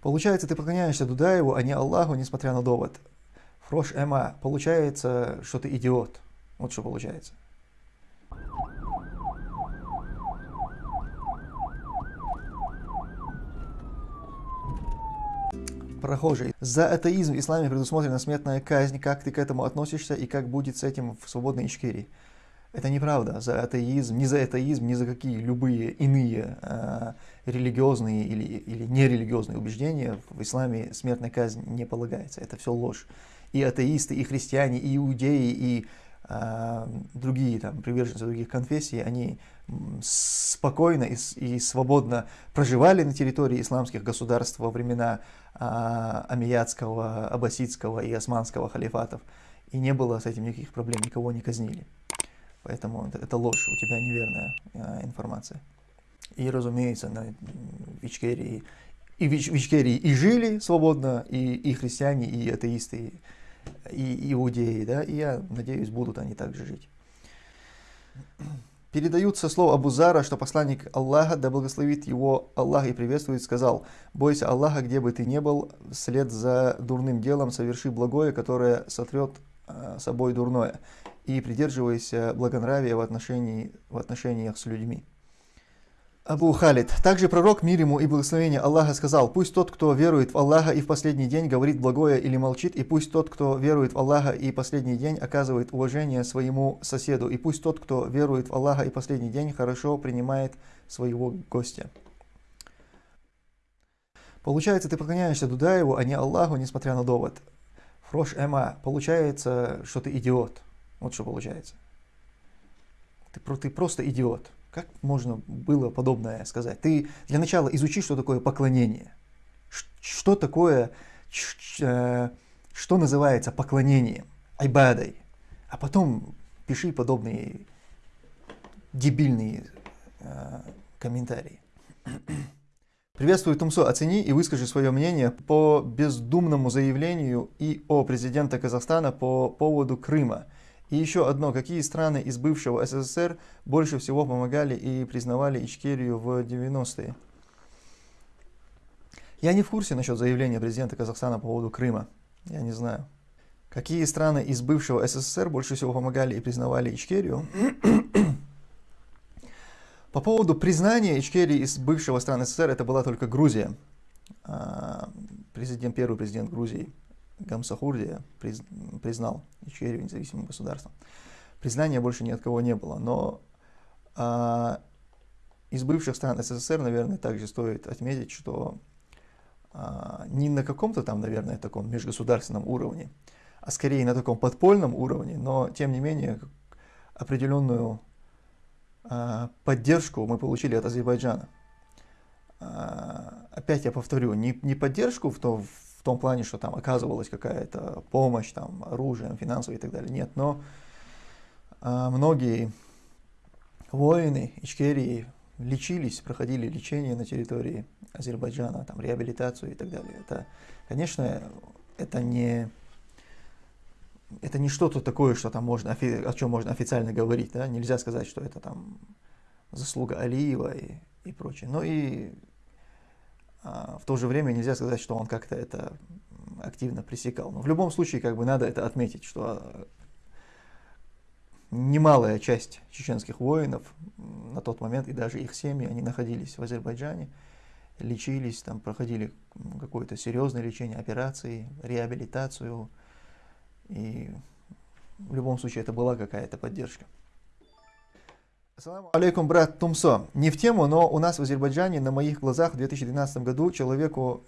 Получается, ты поклоняешься Дудаеву, а не Аллаху, несмотря на довод. Фрош Эма, получается, что ты идиот. Вот что получается. Прохожий. За атеизм в исламе предусмотрена смертная казнь. Как ты к этому относишься и как будет с этим в свободной Ичкерии? Это неправда. За атеизм, ни за атеизм, ни за какие любые иные э, религиозные или, или нерелигиозные убеждения в исламе смертная казнь не полагается. Это все ложь. И атеисты, и христиане, и иудеи, и э, другие там, приверженцы других конфессий, они спокойно и, и свободно проживали на территории исламских государств во времена э, Амиядского, Аббасидского и Османского халифатов. И не было с этим никаких проблем, никого не казнили. Поэтому это, ложь, у тебя неверная э, информация. И, разумеется, на, в и в, в и жили свободно, и, и христиане, и атеисты, и иудеи, да, и я надеюсь, будут они также жить. Передаются слова Абузара, что посланник Аллаха, да благословит его Аллах и приветствует, сказал, «Бойся Аллаха, где бы ты ни был, вслед за дурным делом соверши благое, которое сотрет э, собой дурное и придерживайся благонравия в, отношении, в отношениях с людьми. Абу Халид. Также пророк, мир ему и благословение Аллаха, сказал, «Пусть тот, кто верует в Аллаха и в последний день говорит благое или молчит, и пусть тот, кто верует в Аллаха и последний день оказывает уважение своему соседу, и пусть тот, кто верует в Аллаха и последний день хорошо принимает своего гостя». Получается, ты поклоняешься Дудаеву, а не Аллаху, несмотря на довод. Фрош Эма, получается, что ты идиот. Вот что получается. Ты, ты просто идиот. Как можно было подобное сказать? Ты для начала изучи, что такое поклонение. Что такое, э, что называется поклонением, айбадой. А потом пиши подобные дебильные э, комментарии. Приветствую, Тумсо. Оцени и выскажи свое мнение по бездумному заявлению и о президента Казахстана по поводу Крыма – и еще одно, какие страны из бывшего СССР больше всего помогали и признавали Ичкерию в 90-е? Я не в курсе насчет заявления президента Казахстана по поводу Крыма. Я не знаю. Какие страны из бывшего СССР больше всего помогали и признавали Ичкерию? По поводу признания Ичкерии из бывшего страны СССР, это была только Грузия. А, президент, первый президент Грузии Гамсахурдия признал Ичкерию независимым государством. Признания больше ни от кого не было, но а, из бывших стран СССР, наверное, также стоит отметить, что а, не на каком-то там, наверное, таком межгосударственном уровне, а скорее на таком подпольном уровне, но тем не менее определенную а, поддержку мы получили от Азербайджана. А, опять я повторю, не, не поддержку в, то, в в том плане, что там оказывалась какая-то помощь, там, оружием, финансовой и так далее. Нет, но а, многие воины Ичкерии лечились, проходили лечение на территории Азербайджана, там, реабилитацию и так далее. Это, конечно, это не, это не что-то такое, что там можно, о чем можно официально говорить. Да? Нельзя сказать, что это там заслуга Алиева и, и прочее. Но и в то же время нельзя сказать, что он как-то это активно пресекал. Но в любом случае, как бы надо это отметить, что а, немалая часть чеченских воинов на тот момент, и даже их семьи, они находились в Азербайджане, лечились, там проходили какое-то серьезное лечение, операции, реабилитацию. И в любом случае это была какая-то поддержка. Алейкум, брат Тумсо. Не в тему, но у нас в Азербайджане на моих глазах в 2012 году человеку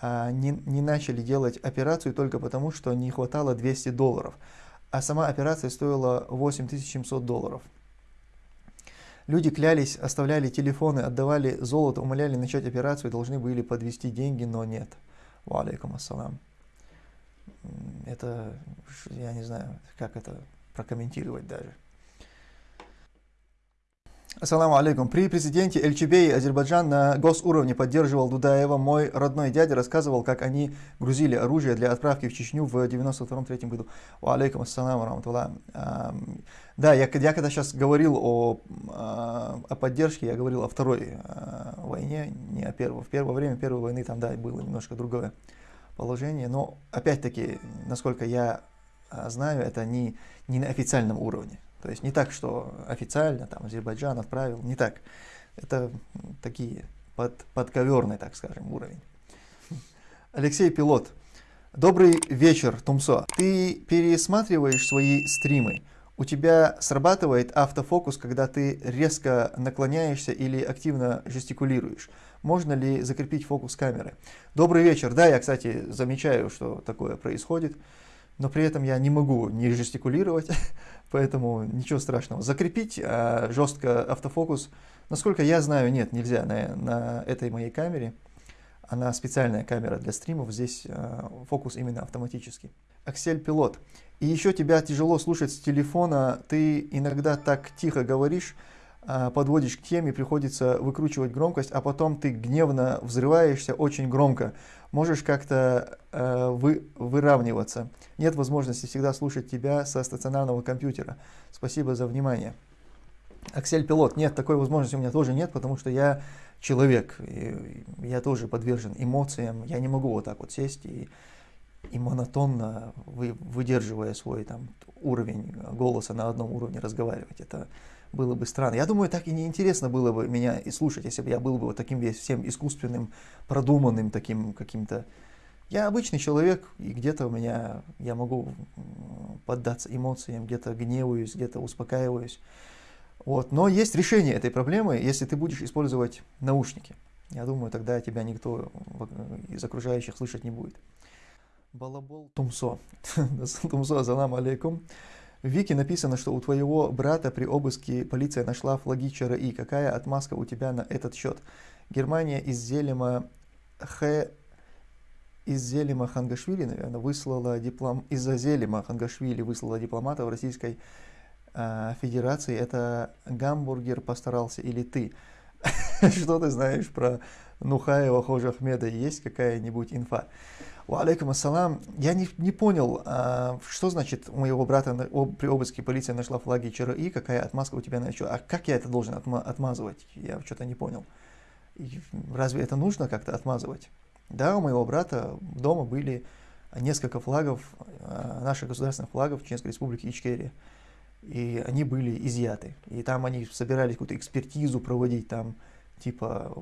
а, не, не начали делать операцию только потому, что не хватало 200 долларов. А сама операция стоила 8700 долларов. Люди клялись, оставляли телефоны, отдавали золото, умоляли начать операцию, должны были подвести деньги, но нет. Ва алейкум ассалам. Это, я не знаю, как это прокомментировать даже. Ассаламу алейкум. При президенте Эльчебей Азербайджан на госуровне поддерживал Дудаева. Мой родной дядя рассказывал, как они грузили оружие для отправки в Чечню в 92-3 году. Алейкум ассаламу раматулла. Да, я, я когда сейчас говорил о, а, о поддержке, я говорил о второй а, войне, не о первой. В первое время первой войны там, да, было немножко другое положение. Но, опять-таки, насколько я а, знаю, это не, не на официальном уровне. То есть не так, что официально там Азербайджан отправил, не так. Это такие под, подковерный, так скажем, уровень. Алексей Пилот. Добрый вечер, Тумсо. Ты пересматриваешь свои стримы. У тебя срабатывает автофокус, когда ты резко наклоняешься или активно жестикулируешь. Можно ли закрепить фокус камеры? Добрый вечер. Да, я, кстати, замечаю, что такое происходит но при этом я не могу не жестикулировать, поэтому ничего страшного. Закрепить а, жестко автофокус, насколько я знаю, нет, нельзя на, на этой моей камере. Она специальная камера для стримов, здесь а, фокус именно автоматический. Аксель Пилот. И еще тебя тяжело слушать с телефона, ты иногда так тихо говоришь, а, подводишь к теме, приходится выкручивать громкость, а потом ты гневно взрываешься очень громко можешь как-то э, вы, выравниваться. Нет возможности всегда слушать тебя со стационарного компьютера. Спасибо за внимание. Аксель Пилот. Нет, такой возможности у меня тоже нет, потому что я человек. И я тоже подвержен эмоциям. Я не могу вот так вот сесть и, и монотонно, вы, выдерживая свой там, уровень голоса на одном уровне разговаривать. Это было бы странно. Я думаю, так и неинтересно было бы меня и слушать, если бы я был бы вот таким весь всем искусственным, продуманным таким каким-то... Я обычный человек, и где-то у меня, я могу поддаться эмоциям, где-то гневаюсь, где-то успокаиваюсь. Вот. Но есть решение этой проблемы, если ты будешь использовать наушники. Я думаю, тогда тебя никто из окружающих слышать не будет. Балабол Тумсо. Тумсо, салам алейкум. В Вики написано, что у твоего брата при обыске полиция нашла флаги ЧРИ. Какая отмазка у тебя на этот счет? Германия из Зелема Х из Зелема Хангашвили, наверное, выслала диплом из-за Зелема Хангашвили выслала дипломата в Российской э, Федерации. Это гамбургер постарался или ты? Что ты знаешь про Нухаева Хожа Ахмеда? Есть какая-нибудь инфа? Алейкум ассалам. Я не, не понял, а, что значит у моего брата на, об, при обыске полиция нашла флаги ЧРИ, какая отмазка у тебя на? А как я это должен отма отмазывать? Я что-то не понял. И разве это нужно как-то отмазывать? Да, у моего брата дома были несколько флагов, а, наших государственных флагов Чеченской Республики Ичкерия. И они были изъяты. И там они собирались какую-то экспертизу проводить, там, типа,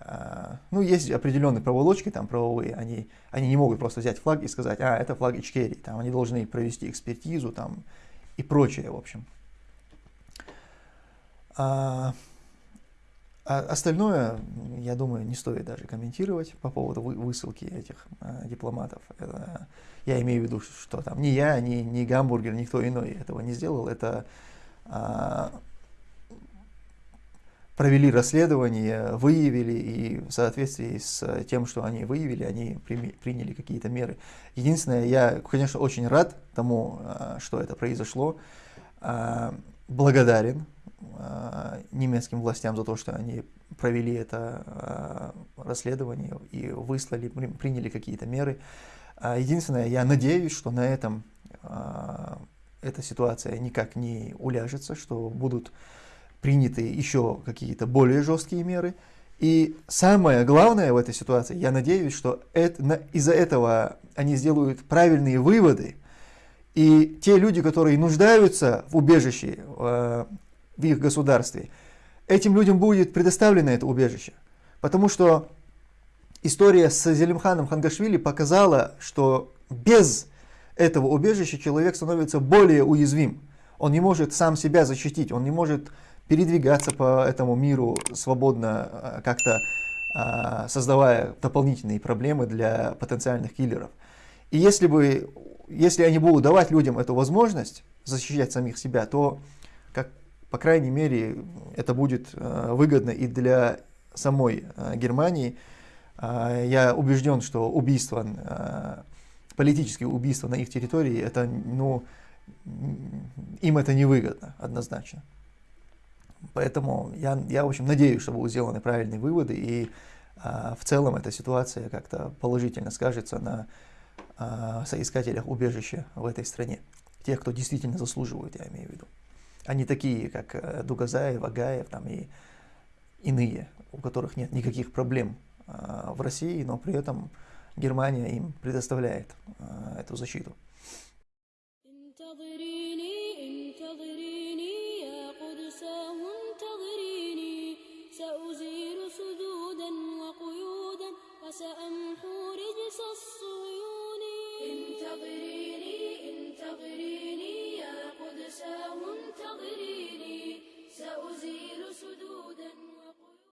а, ну, есть определенные проволочки там правовые, они, они не могут просто взять флаг и сказать, а, это флаг Ичкерии, там они должны провести экспертизу там и прочее, в общем. А, а остальное, я думаю, не стоит даже комментировать по поводу высылки этих а, дипломатов. Это, я имею в виду, что там ни я, ни, ни Гамбургер, никто иной этого не сделал. Это а, провели расследование, выявили, и в соответствии с тем, что они выявили, они приняли какие-то меры. Единственное, я, конечно, очень рад тому, а, что это произошло, а, благодарен немецким властям за то, что они провели это расследование и выслали, приняли какие-то меры. Единственное, я надеюсь, что на этом эта ситуация никак не уляжется, что будут приняты еще какие-то более жесткие меры. И самое главное в этой ситуации, я надеюсь, что из-за этого они сделают правильные выводы, и те люди, которые нуждаются в убежище э, в их государстве, этим людям будет предоставлено это убежище. Потому что история с Зелимханом Хангашвили показала, что без этого убежища человек становится более уязвим. Он не может сам себя защитить, он не может передвигаться по этому миру свободно, а, как-то а, создавая дополнительные проблемы для потенциальных киллеров. И если, бы, если они будут давать людям эту возможность защищать самих себя, то, как, по крайней мере, это будет а, выгодно и для самой Германии. Я убежден, что убийство, политические убийства на их территории, это, ну, им это невыгодно однозначно. Поэтому я, я, в общем, надеюсь, что будут сделаны правильные выводы, и а, в целом эта ситуация как-то положительно скажется на а, соискателях убежища в этой стране. Тех, кто действительно заслуживает, я имею в виду. Они такие, как э, Дугазаев, Агаев там, и иные, у которых нет никаких проблем а, в России, но при этом Германия им предоставляет а, эту защиту.